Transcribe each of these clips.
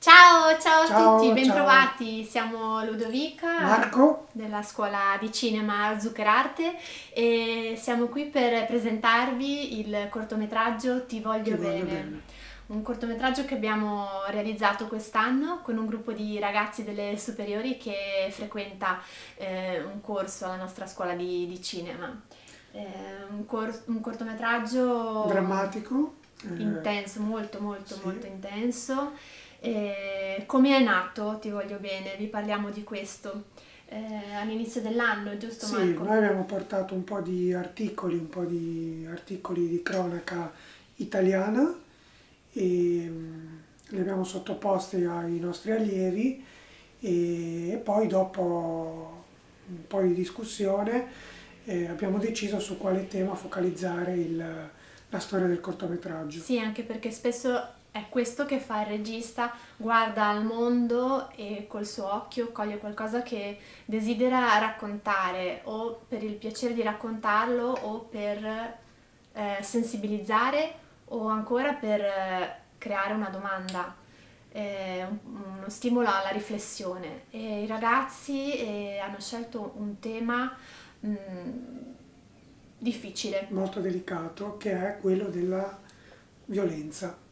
Ciao, ciao, Ciao, a tutti, bentrovati. Siamo Ludovica Marco? della scuola di cinema Zuccherarte e siamo qui per presentarvi il cortometraggio Ti voglio, Ti voglio bene. bene. Un cortometraggio che abbiamo realizzato quest'anno con un gruppo di ragazzi delle superiori che frequenta eh, un corso alla nostra scuola di, di cinema. Eh, un, cor- un cortometraggio Drammatico? eh, intenso, molto molto sì. molto intenso. E come è nato, ti voglio bene, vi parliamo di questo. Eh, all'inizio dell'anno, giusto Sì, Marco? noi abbiamo portato un po' di articoli, un po' di articoli di cronaca italiana e mm, li abbiamo sottoposti ai nostri allievi e, e poi dopo un po' di discussione eh, abbiamo deciso su quale tema focalizzare il- la storia del cortometraggio. Sì, anche perché spesso è questo che fa il regista, guarda al mondo e col suo occhio coglie qualcosa che desidera raccontare o per il piacere di raccontarlo o per eh, sensibilizzare o ancora per eh, creare una domanda, eh, un- uno stimolo alla riflessione. E i ragazzi eh, hanno scelto un tema mm, difficile. molto delicato che è quello della violenza.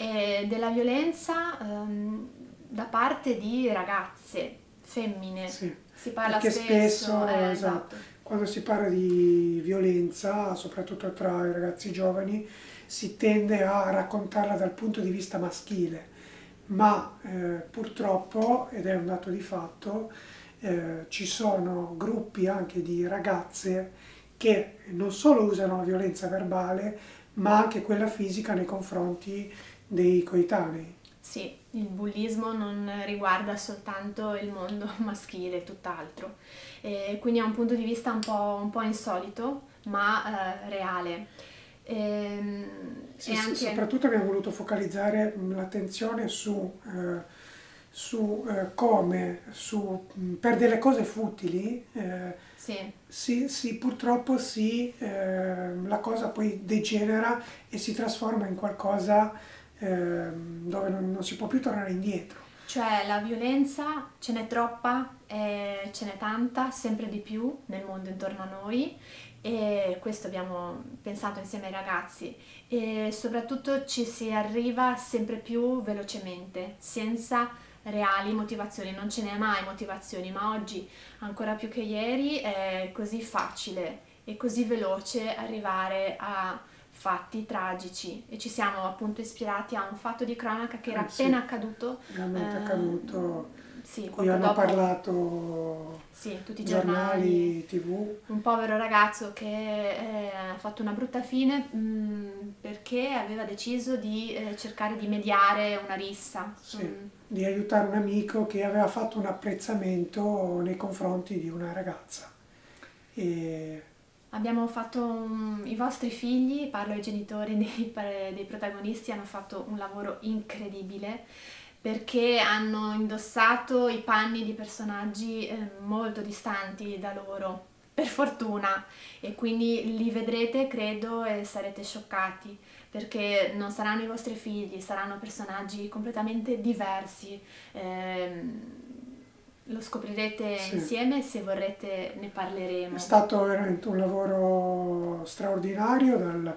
E della violenza ehm, da parte di ragazze, femmine. Sì, Si parla perché spesso, spesso, eh, esatto, quando si parla di violenza, soprattutto tra i ragazzi giovani, si tende a raccontarla dal punto di vista maschile, ma eh, purtroppo, ed è un dato di fatto, eh, ci sono gruppi anche di ragazze che non solo usano la violenza verbale, ma anche quella fisica nei confronti dei coetanei. Sì, il bullismo non riguarda soltanto il mondo maschile, tutt'altro. E quindi è un punto di vista un po', un po' insolito, ma eh, reale. Ehm, Sì, e sì, anche... soprattutto abbiamo voluto focalizzare l'attenzione su, eh, su, eh, come su, per delle cose futili eh, Sì, si, si- purtroppo si, eh, la cosa poi degenera e si trasforma in qualcosa ehm, dove non, non si può più tornare indietro. Cioè la violenza ce n'è troppa, e ce n'è tanta, sempre di più nel mondo intorno a noi. E questo abbiamo pensato insieme ai ragazzi. E soprattutto ci si arriva sempre più velocemente, senza reali motivazioni, non ce n'è mai motivazioni, ma oggi ancora più che ieri è così facile e così veloce arrivare a fatti tragici e ci siamo appunto ispirati a un fatto di cronaca che era Eh, sì. appena accaduto Realmente eh, accaduto, sì, cui hanno dopo, parlato sì, tutti i giornali, giornali, tv. un povero ragazzo che eh, ha fatto una brutta fine mh, perché aveva deciso di eh, cercare di mediare una rissa. Sì. Mm, di aiutare un amico che aveva fatto un apprezzamento nei confronti di una ragazza. E Abbiamo fatto un- i vostri figli, parlo ai genitori dei, dei protagonisti, hanno fatto un lavoro incredibile perché hanno indossato i panni di personaggi eh, molto distanti da loro, per fortuna, e quindi li vedrete, credo, e sarete scioccati perché non saranno i vostri figli, saranno personaggi completamente diversi. Ehm, lo scoprirete Sì. insieme, se vorrete ne parleremo. è stato veramente un lavoro straordinario dal,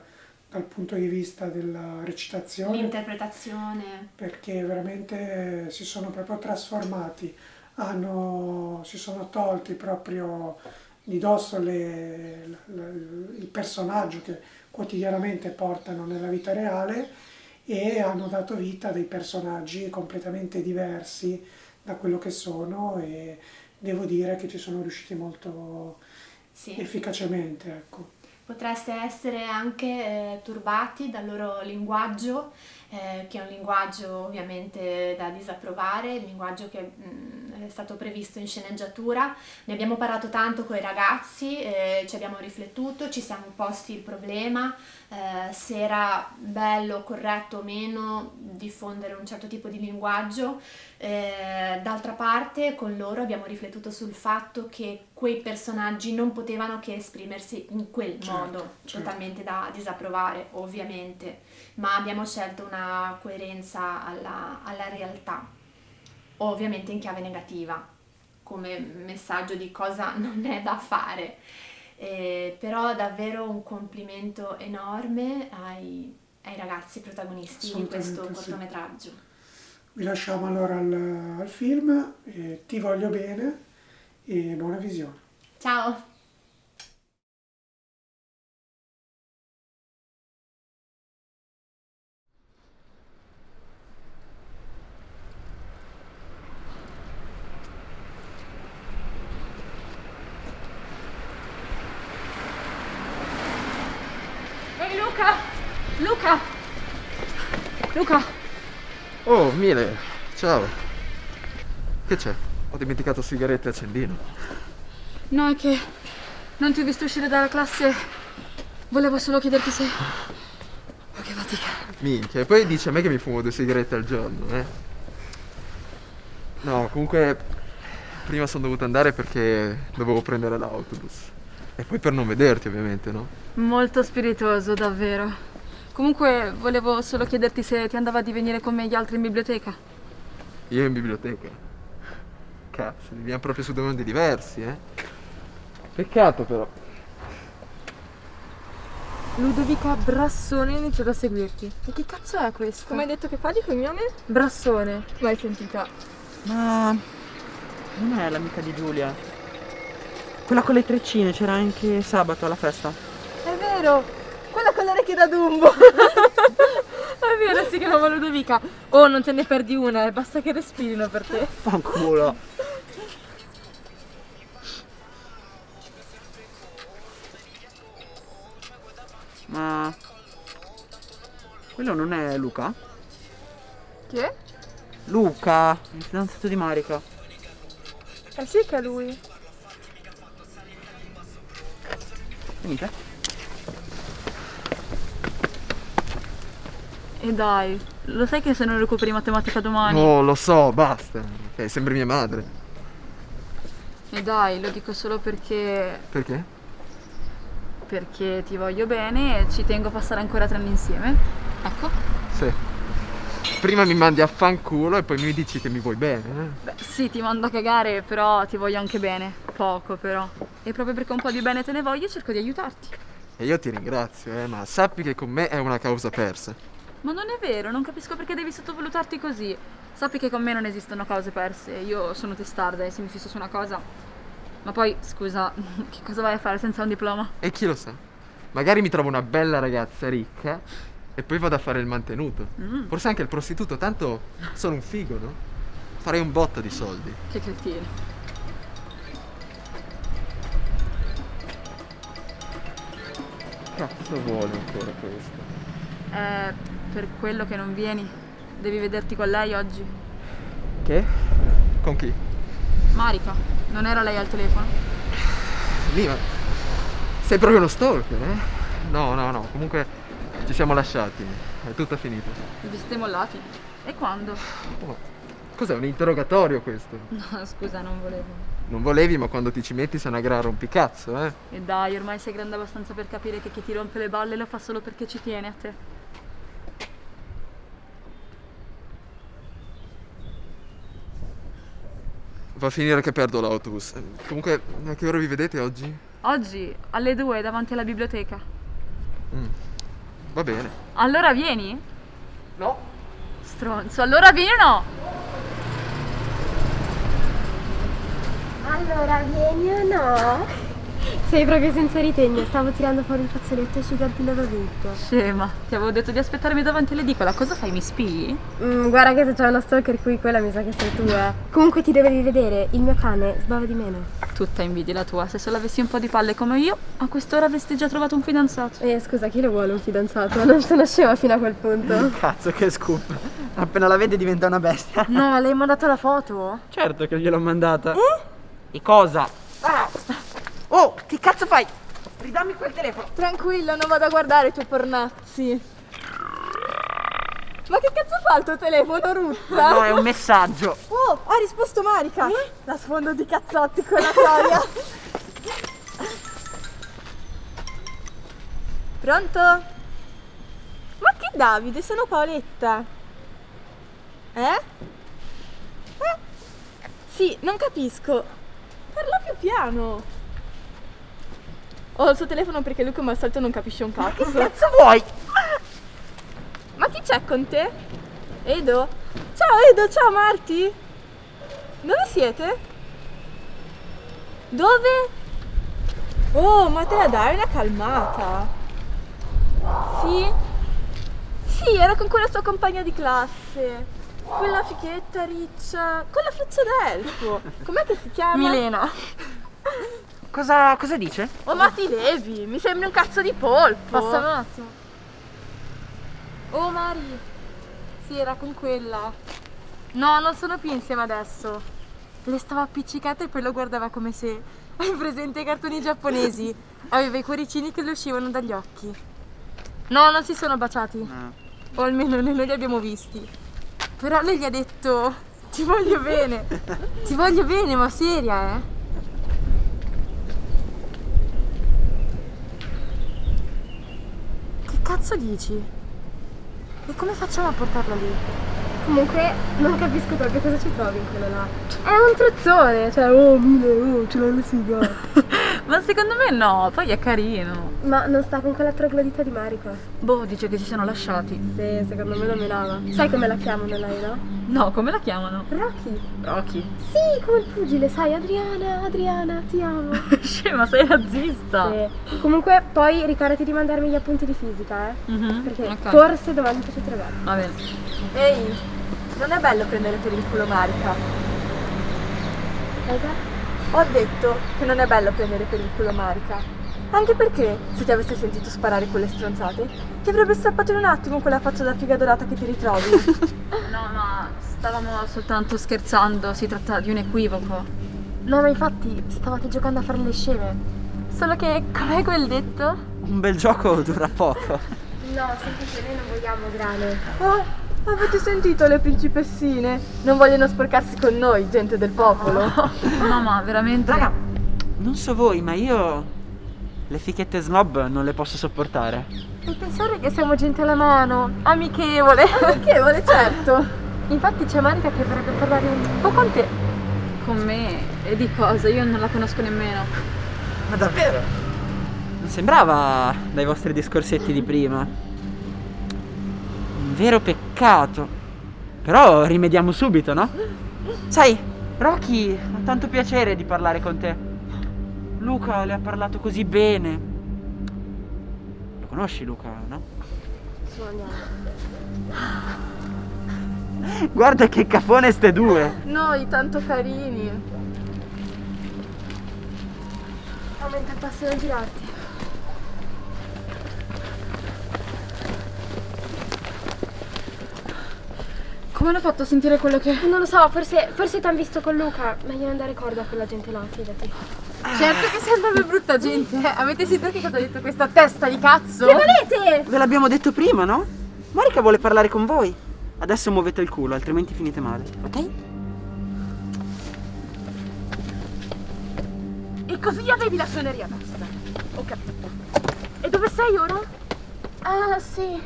dal punto di vista della recitazione, L'interpretazione, perché veramente si sono proprio trasformati, hanno, si sono tolti proprio di dosso le- la- il personaggio che quotidianamente portano nella vita reale e hanno dato vita a dei personaggi completamente diversi da quello che sono e devo dire che ci sono riusciti molto sì. efficacemente. Ecco. Potreste essere anche eh, turbati dal loro linguaggio, eh, che è un linguaggio ovviamente da disapprovare, il linguaggio che mh, è stato previsto in sceneggiatura. Ne abbiamo parlato tanto con i ragazzi, eh, ci abbiamo riflettuto, ci siamo posti il problema eh, se era bello, corretto o meno diffondere un certo tipo di linguaggio. Eh, d'altra parte con loro abbiamo riflettuto sul fatto che quei personaggi non potevano che esprimersi in quel certo, modo, certo. totalmente da disapprovare ovviamente, ma abbiamo scelto una coerenza alla, alla realtà, ovviamente in chiave negativa, come messaggio di cosa non è da fare. Eh, però davvero un complimento enorme ai, ai ragazzi protagonisti di questo cortometraggio. Sì. Vi lasciamo allora al, al film, eh, ti voglio bene e buona visione. Ciao! Ehi Luca! Luca! Luca! Oh, Mile, ciao. Che c'è? Ho dimenticato sigarette e accendino. No, è che non ti ho visto uscire dalla classe. Volevo solo chiederti se... Oh, che fatica. Minchia, e poi dice a me che mi fumo due sigarette al giorno, eh? No, comunque prima sono dovuto andare perché dovevo prendere l'autobus. E poi per non vederti, ovviamente, no? Molto spiritoso, davvero. Comunque volevo solo chiederti se ti andava di venire con me gli altri in biblioteca. Io in biblioteca? Cazzo, viviamo proprio su due mondi diversi, eh? Peccato però. Ludovica Brassone ha iniziato a seguirti. E che cazzo è questo? Come hai detto che fa di cognome? Brassone. L'hai sentita? Ma non è l'amica di Giulia. Quella con le treccine, c'era anche sabato alla festa. È vero, quella con le orecchie da Dumbo. È vero, si chiamava Ludovica. Oh, non te ne perdi una, eh, basta che respirino per te. Fanculo. Ma... Quello non è Luca? Chi è? Luca, il fidanzato di Marica. Eh sì che è lui. Venite. E dai, lo sai che se non recuperi matematica domani? Oh, lo so, basta. Ok, sembri mia madre. E dai, lo dico solo perché... Perché? Perché ti voglio bene e ci tengo a passare ancora tre anni insieme. Ecco. Sì. Prima mi mandi a fanculo e poi mi dici che mi vuoi bene, eh? Beh, sì, ti mando a cagare, però ti voglio anche bene. Poco, però. E proprio perché un po' di bene te ne voglio, cerco di aiutarti. E io ti ringrazio, eh, ma sappi che con me è una causa persa. Ma non è vero, non capisco perché devi sottovalutarti così. Sappi che con me non esistono cose perse, io sono testarda e se mi fisso su una cosa... Ma poi, scusa, che cosa vai a fare senza un diploma? E chi lo sa? Magari mi trovo una bella ragazza ricca e poi vado a fare il mantenuto. Mm. Forse anche il prostituto, tanto sono un figo, no? Farei un botto di soldi. Che cretino. Cazzo vuole ancora questo? Eh, per quello che non vieni. Devi vederti con lei oggi. Che? Con chi? Marica. Non era lei al telefono? Lima, sei proprio uno stalker, eh? No, no, no, comunque ci siamo lasciati, è tutto finito. Vi siete mollati? E quando? Oh, cos'è, un interrogatorio questo? No, scusa, non volevo. Non volevi, ma quando ti ci metti sei una gran rompicazzo, eh? E dai, ormai sei grande abbastanza per capire che chi ti rompe le balle lo fa solo perché ci tiene a te. Va a finire che perdo l'autobus. Comunque, a che ora vi vedete oggi? Oggi, alle due, davanti alla biblioteca. Mm. Va bene. Allora vieni? No. Stronzo, allora vieni o no? Allora vieni o no? Sei proprio senza ritegno, stavo tirando fuori il fazzoletto e asciugarti l'ovetto. Scema, ti avevo detto di aspettarmi davanti all'edicola, cosa fai, mi spii? Mm, guarda che se c'è una stalker qui, quella mi sa che sei tu, eh. Comunque ti dovevi vedere, il mio cane sbava di meno. Tu tutta invidia la tua. Se solo avessi un po' di palle come io, a quest'ora avresti già trovato un fidanzato. Eh, scusa, chi lo vuole un fidanzato? Non sono scema fino a quel punto. Cazzo, che scoop. Appena la vede diventa una bestia. No, le hai mandato la foto? Certo che gliel'ho mandata. E cosa? Ah! Oh, che cazzo fai? Ridammi quel telefono. Tranquilla, non vado a guardare i tuoi pornazzi. Ma che cazzo fa il tuo telefono, Ruzza? No, è un messaggio. Oh, ha risposto Marica! La sfondo di cazzotti con la troia! Pronto? Ma che Davide? Sono Paoletta! Eh? Eh? Sì, non capisco. Parla più piano. Ho il suo telefono perché lui come al solito non capisce un cazzo. Che cazzo vuoi? Ma chi c'è con te? Edo? Ciao Edo, ciao Marti! Dove siete? Dove? Oh, ma te la dai una calmata! Sì? Sì, era con quella sua compagna di classe. Quella fichetta riccia, con la faccia d'elfo. Com'è che si chiama? Milena. Cosa, cosa dice? Oh, ma ti levi, mi sembri un cazzo di polpo. Passa un attimo. Oh Mari, sì, era con quella. No, non sono più insieme adesso. Le stava appiccicata e poi lo guardava come se. Hai presente i cartoni giapponesi? Aveva i cuoricini che le uscivano dagli occhi. No, non si sono baciati. O almeno noi non li abbiamo visti. Però lei gli ha detto: Ti voglio bene. Ti voglio bene, ma seria, eh? Che cazzo dici? E come facciamo a portarla lì? Comunque non capisco proprio cosa ci trovi in quello là. È un trozzone, cioè oh mille, oh ce l'hai la siga. Ma secondo me no, poi è carino. Ma non sta con quella troglodita di Marica? Boh, dice che si sono lasciati. Sì, secondo me lo menava. Sai come la chiamano lei, no? No, come la chiamano? Rocky. Rocky. Sì, come il pugile, sai, Adriana, Adriana, ti amo. Scema, sei razzista. Sì. Comunque poi ricordati di mandarmi gli appunti di fisica, eh? Mhm, Perché ok. forse domani ti faccio trovare. Va bene. Ehi, non è bello prendere per il culo Marica. Cosa? Ho detto che non è bello prendere per il culo Marica. Anche perché, se ti avesse sentito sparare quelle stronzate, ti avrebbe strappato in un attimo quella faccia da figa dorata che ti ritrovi. No, ma stavamo soltanto scherzando, si tratta di un equivoco. no, ma infatti stavate giocando a fare le sceme. Solo che, com'è quel detto? Un bel gioco dura poco. No, semplicemente noi non vogliamo grane. Oh, avete sentito le principessine? Non vogliono sporcarsi con noi, gente del popolo. Mamma, veramente. Raga, non so voi, ma io le fichette snob non le posso sopportare. E pensare che siamo gente alla mano, amichevole. Amichevole, certo. Infatti c'è Marica che vorrebbe parlare un po' con te. Con me? E di cosa? Io non la conosco nemmeno. Ma davvero? Non sembrava dai vostri discorsetti di prima. Vero peccato. Però rimediamo subito, no? Sai, Rocky ha tanto piacere di parlare con te. Luca le ha parlato così bene. Lo conosci Luca, no? Andiamo. Guarda che cafone ste due. Noi, tanto carini. Aumenta il passo da girarti. Come hanno fatto a sentire quello che. Non lo so, forse, forse ti hanno visto con Luca. Meglio non dare corda a quella gente là, fidati. Certo che sembra brutta gente. eh. Avete sentito che cosa ha detto questa testa di cazzo? Che volete? Ve l'abbiamo detto prima, no? Marica vuole parlare con voi. Adesso muovete il culo, altrimenti finite male, ok? E così avevi la suoneria basta. Ho capito. E dove sei ora? Ah, sì.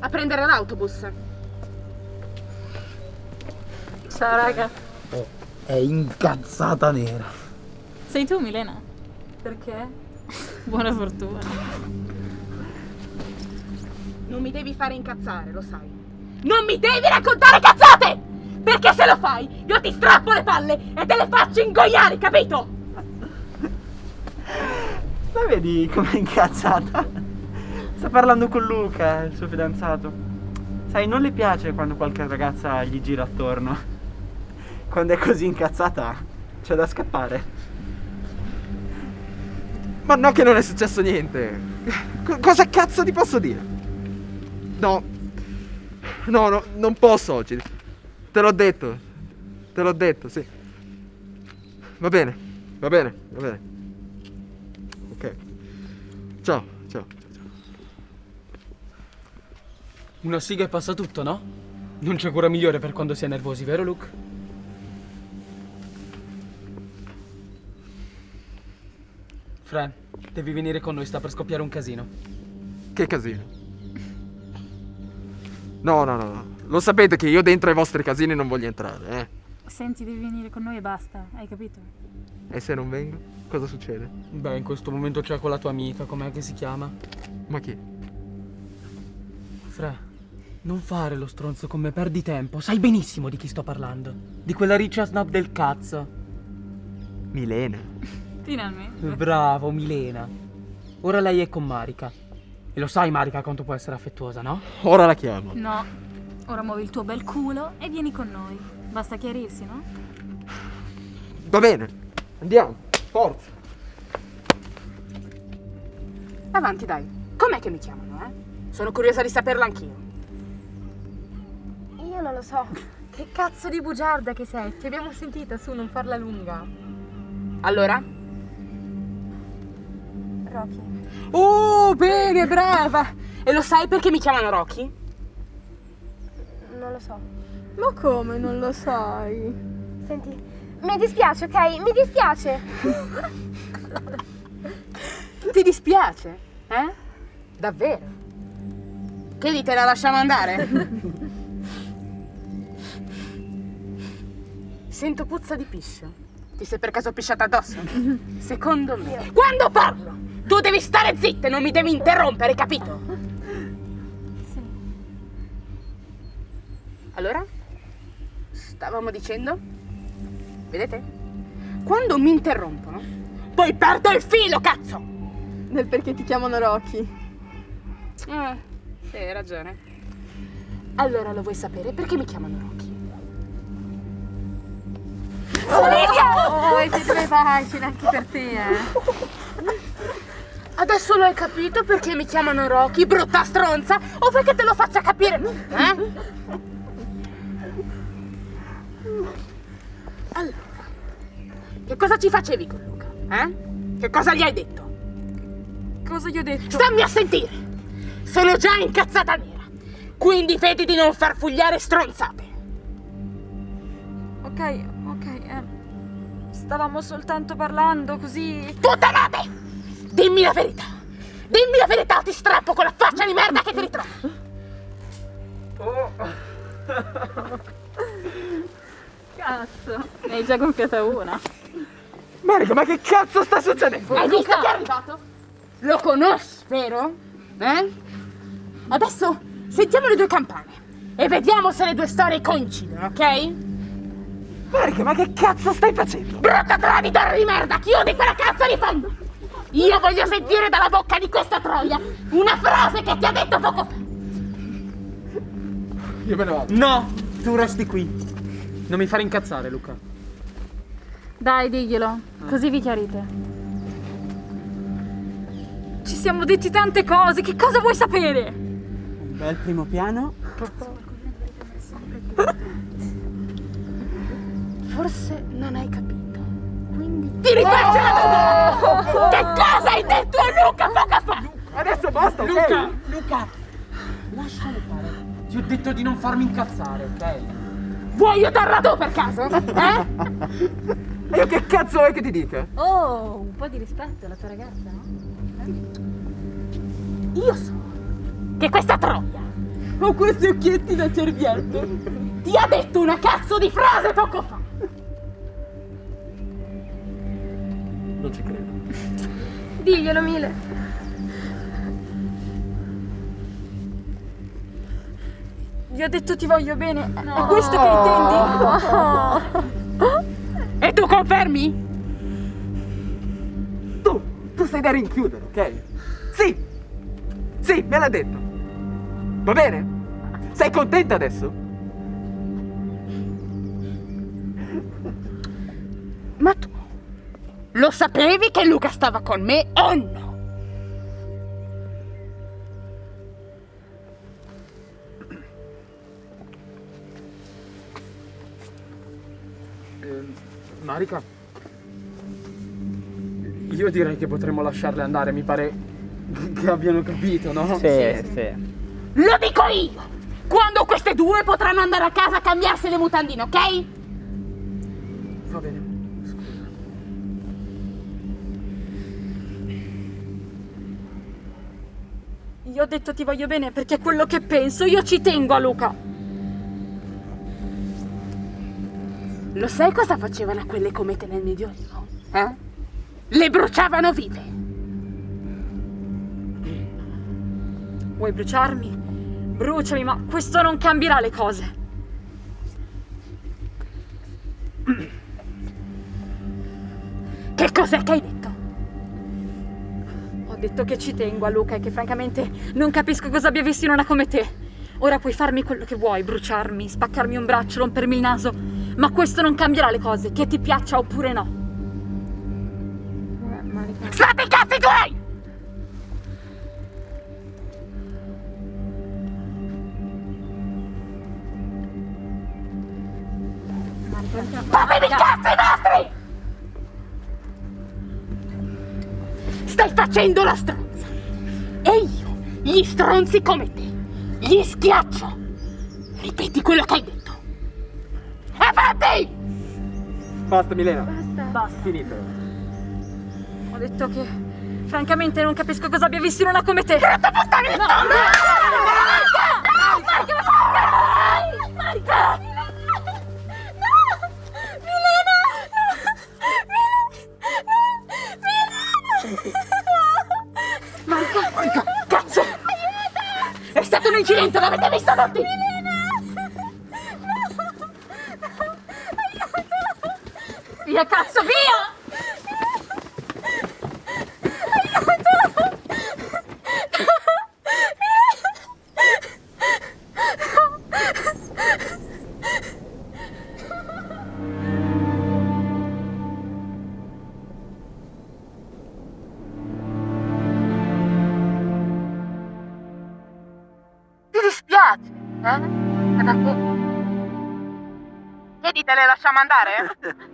A prendere l'autobus. Ciao raga. È incazzata nera. Sei tu Milena? Perché? Buona fortuna. Non mi devi fare incazzare, lo sai. Non mi devi raccontare cazzate! Perché se lo fai, io ti strappo le palle e te le faccio ingoiare, capito? La vedi com'è incazzata? Sta parlando con Luca, il suo fidanzato. Sai, non le piace quando qualche ragazza gli gira attorno. Quando è così incazzata, c'è da scappare. Ma no che non è successo niente. Co- cosa cazzo ti posso dire? No. No, no, non posso oggi. Te l'ho detto. Te l'ho detto, sì. Va bene, va bene, va bene. Ok. Ciao, ciao, ciao. ciao. Una siga e passa tutto, no? Non c'è cura migliore per quando si è nervosi, vero Luke? Fran, devi venire con noi, sta per scoppiare un casino. Che casino. No, no, no, no. Lo sapete che io dentro ai vostri casini non voglio entrare, eh? Senti, devi venire con noi e basta, hai capito? E se non vengo? Cosa succede? Beh, in questo momento c'è quella tua amica, com'è che si chiama? Ma chi? Fra, non fare lo stronzo con me, perdi tempo. Sai benissimo di chi sto parlando. Di quella riccia snob del cazzo. Milena. Finalmente. Bravo, Milena. Ora lei è con Marika. E lo sai, Marika, quanto può essere affettuosa, no? Ora la chiamo. No, ora muovi il tuo bel culo e vieni con noi. Basta chiarirsi, no? Va bene, andiamo. Forza. Avanti, dai. Com'è che mi chiamano, eh? Sono curiosa di saperlo anch'io. Io non lo so. Che cazzo di bugiarda che sei? Ti abbiamo sentita, su, non farla lunga. Allora? Rocky. Oh, bene, brava! E lo sai perché mi chiamano Rocky? Non lo so. Ma come non lo sai? Senti, mi dispiace, ok? Mi dispiace. Ti dispiace? Eh? Davvero? Che dite, la lasciamo andare? Sento puzza di piscio. Ti sei per caso pisciata addosso? Secondo me. Quando parlo, tu devi stare zitta e non mi devi interrompere, capito? Sì. Allora? Stavamo dicendo? Vedete? Quando mi interrompono, poi perdo il filo, cazzo! Del perché ti chiamano Rocky. Eh, sì, hai ragione. Allora lo vuoi sapere perché mi chiamano Rocky? Oh, e te dove vai? Ce n'è anche per te, eh. Adesso lo hai capito perché mi chiamano Rocky, brutta stronza? O che te lo faccia capire? Eh? Allora, che cosa ci facevi con Luca? Eh? Che cosa gli hai detto? Cosa gli ho detto? Stammi a sentire! Sono già incazzata nera, quindi vedi di non far fugliare stronzate. Ok, ok, eh. Stavamo soltanto parlando così. Puttanate! Dimmi la verità! Dimmi la verità o ti strappo con la faccia di merda che ti ritrovo! Cazzo, ne hai già gonfiata una. Marico, ma che cazzo sta succedendo? Hai visto che è arrivato? Lo conosci, vero? Eh? Adesso sentiamo le due campane e vediamo se le due storie coincidono, ok? Marico, ma che cazzo stai facendo? Brutta traditore di merda, chiudi quella cazzo di fondo! Io voglio sentire dalla bocca di questa troia una frase che ti ha detto poco fa. Io me ne vado. No, tu resti qui. Non mi fare incazzare, Luca. Dai, diglielo, così vi chiarite. Ci siamo detti tante cose, che cosa vuoi sapere? Un bel primo piano. Forse non hai capito. Quindi ti rifaccio la domanda! Che cosa hai detto a Luca poco fa? Adesso basta, ok? Luca! Luca! Lascialo fare. Ti ho detto di non farmi incazzare, ok? Vuoi aiutarla tu per caso? Eh? E io che cazzo vuoi che ti dica? Oh, un po' di rispetto alla tua ragazza, no? Io so che questa troia Ho questi occhietti da cerbietto. ti ha detto una cazzo di frase poco fa. Non ci credo. Diglielo, Mile. Gli ho detto ti voglio bene. È questo che intendi? E tu confermi? Tu, tu sei da rinchiudere, ok? Sì, sì, me l'ha detto. Va bene? Sei contenta adesso? Ma tu Lo sapevi che Luca stava con me o no? Eh, Marika? Io direi che potremmo lasciarle andare, mi pare che abbiano capito, no? Sì, sì. Lo dico io! Quando queste due potranno andare a casa a cambiarsi le mutandine, ok? Va bene. Ho detto ti voglio bene perché è quello che penso, io ci tengo a Luca. Lo sai cosa facevano a quelle comete nel Medioevo? Eh? Le bruciavano vive. Vuoi bruciarmi? Bruciami, ma questo non cambierà le cose. Che cos'è che hai detto? Ho detto che ci tengo a Luca e che francamente non capisco cosa abbia visto in una come te. Ora puoi farmi quello che vuoi, bruciarmi, spaccarmi un braccio, rompermi il naso, ma questo non cambierà le cose, che ti piaccia oppure no. State i cazzi tuoi! Fatevi i cazzi vostri! Facendo la stronza! E io, gli stronzi come te, gli schiaccio! Ripeti quello che hai detto! Avanti! Basta, Milena. Basta. Basta. Finito. Ho detto che francamente non capisco cosa abbia visto in una come te. Brutta puttana! No, incidente, l'avete visto tutti! Via cazzo, via! Lasciamo andare?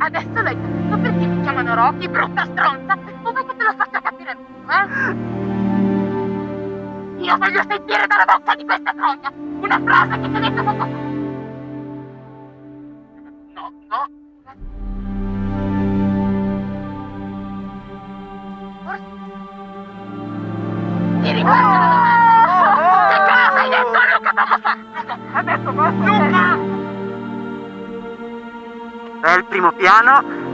Adesso l'hai capito perché mi chiamano Rocky, brutta stronza? O vuoi che te lo faccia capire eh? Io voglio sentire dalla bocca di questa troia una frase che ti ho detto poco fa. Primo piano